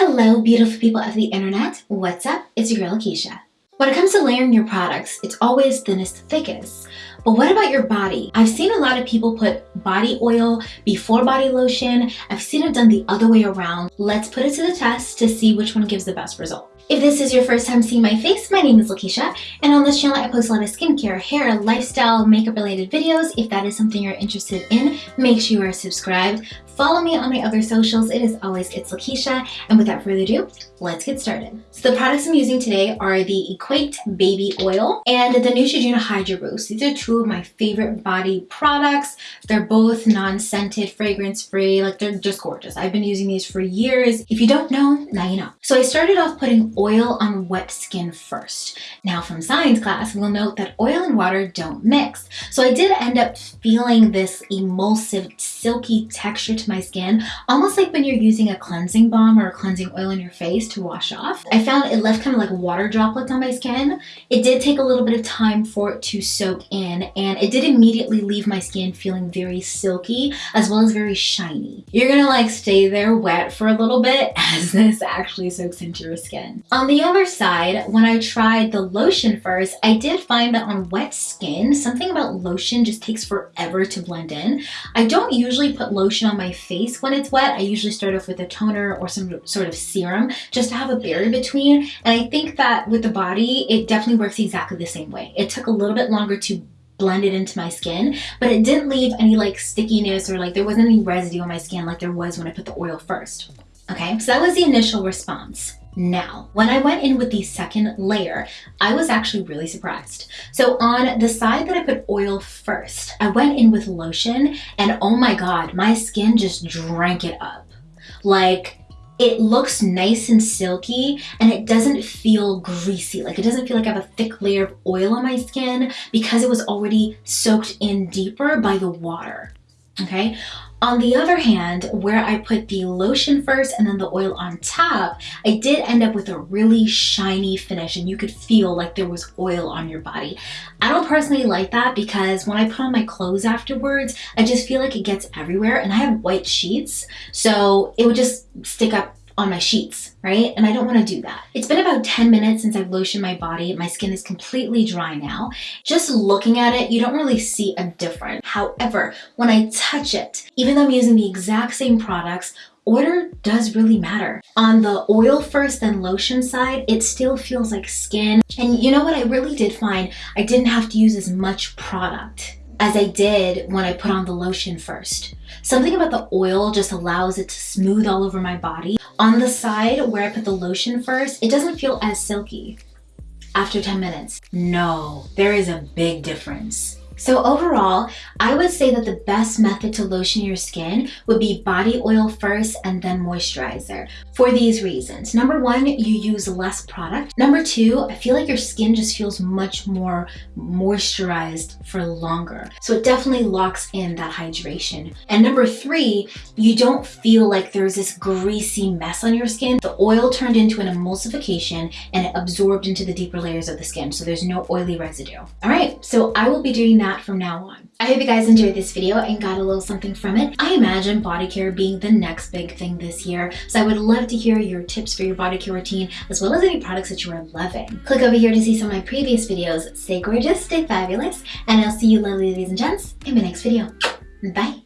Hello, beautiful people of the internet. What's up? It's your girl, Lakeisha. When it comes to layering your products, it's always thinnest thickest. But what about your body? I've seen a lot of people put body oil before body lotion. I've seen it done the other way around. Let's put it to the test to see which one gives the best result. If this is your first time seeing my face, my name is Lakeisha, and on this channel I post a lot of skincare, hair, lifestyle, makeup related videos. If that is something you're interested in, make sure you are subscribed. Follow me on my other socials. It is always It's Lakeisha. And without further ado, let's get started. So the products I'm using today are the Equate Baby Oil and the Neutrogena Hydro Boost. These are two of my favorite body products. They're both non-scented, fragrance-free. Like they're just gorgeous. I've been using these for years. If you don't know, now you know. So I started off putting oil on wet skin first. Now from science class, we'll note that oil and water don't mix. So I did end up feeling this emulsive, silky texture to my skin, almost like when you're using a cleansing balm or a cleansing oil on your face to wash off. I found it left kind of like water droplets on my skin. It did take a little bit of time for it to soak in and it did immediately leave my skin feeling very silky as well as very shiny. You're gonna like stay there wet for a little bit as this actually soaks into your skin. On the other side, when I tried the lotion first, I did find that on wet skin, something about lotion just takes forever to blend in. I don't usually put lotion on my face when it's wet. I usually start off with a toner or some sort of serum just to have a barrier between. And I think that with the body, it definitely works exactly the same way. It took a little bit longer to blend it into my skin, but it didn't leave any like stickiness or like there wasn't any residue on my skin like there was when I put the oil first. Okay, so that was the initial response. Now, when I went in with the second layer, I was actually really surprised. So on the side that I put oil first, I went in with lotion and oh my God, my skin just drank it up. Like it looks nice and silky and it doesn't feel greasy. Like it doesn't feel like I have a thick layer of oil on my skin because it was already soaked in deeper by the water. Okay. On the other hand, where I put the lotion first and then the oil on top, I did end up with a really shiny finish and you could feel like there was oil on your body. I don't personally like that because when I put on my clothes afterwards, I just feel like it gets everywhere and I have white sheets, so it would just stick up on my sheets, right? And I don't wanna do that. It's been about 10 minutes since I've lotioned my body. My skin is completely dry now. Just looking at it, you don't really see a difference. However, when I touch it, even though I'm using the exact same products, order does really matter. On the oil first then lotion side, it still feels like skin. And you know what I really did find? I didn't have to use as much product as I did when I put on the lotion first. Something about the oil just allows it to smooth all over my body. On the side where I put the lotion first, it doesn't feel as silky after 10 minutes. No, there is a big difference. So overall, I would say that the best method to lotion your skin would be body oil first and then moisturizer for these reasons. Number one, you use less product. Number two, I feel like your skin just feels much more moisturized for longer. So it definitely locks in that hydration. And number three, you don't feel like there's this greasy mess on your skin. The oil turned into an emulsification and it absorbed into the deeper layers of the skin. So there's no oily residue. All right, so I will be doing that that from now on. I hope you guys enjoyed this video and got a little something from it. I imagine body care being the next big thing this year, so I would love to hear your tips for your body care routine as well as any products that you are loving. Click over here to see some of my previous videos. Stay gorgeous, stay fabulous, and I'll see you lovely ladies and gents in my next video. Bye!